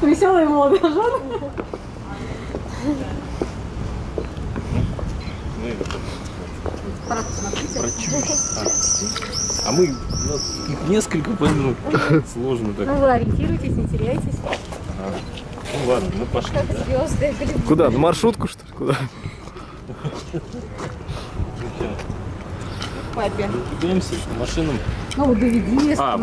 Веселая молодожен. А мы, у нас их несколько, поэтому сложно так. Ну вы ориентируйтесь, не теряйтесь. Ну ладно, мы пошли. Как звезды, голливуд. Куда? На маршрутку, что ли? Куда? Папе. Двигаемся к машинам. Ну, доведи, А,